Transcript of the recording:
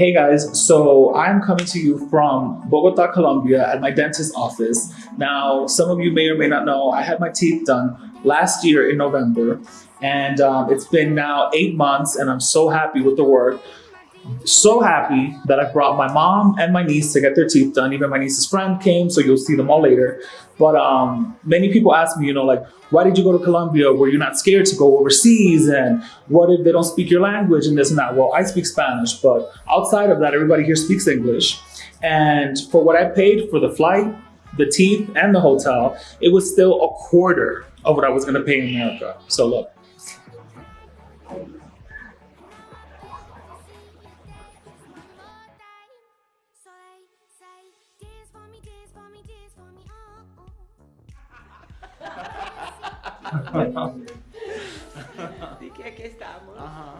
Hey guys, so I'm coming to you from Bogota, Colombia at my dentist's office. Now, some of you may or may not know, I had my teeth done last year in November and um, it's been now eight months and I'm so happy with the work. So happy that I brought my mom and my niece to get their teeth done. Even my niece's friend came, so you'll see them all later. But um, many people ask me, you know, like, why did you go to Colombia? Were you not scared to go overseas? And what if they don't speak your language and this and that? Well, I speak Spanish, but outside of that, everybody here speaks English. And for what I paid for the flight, the teeth, and the hotel, it was still a quarter of what I was gonna pay in America. So look. Así que aquí estamos. Ajá.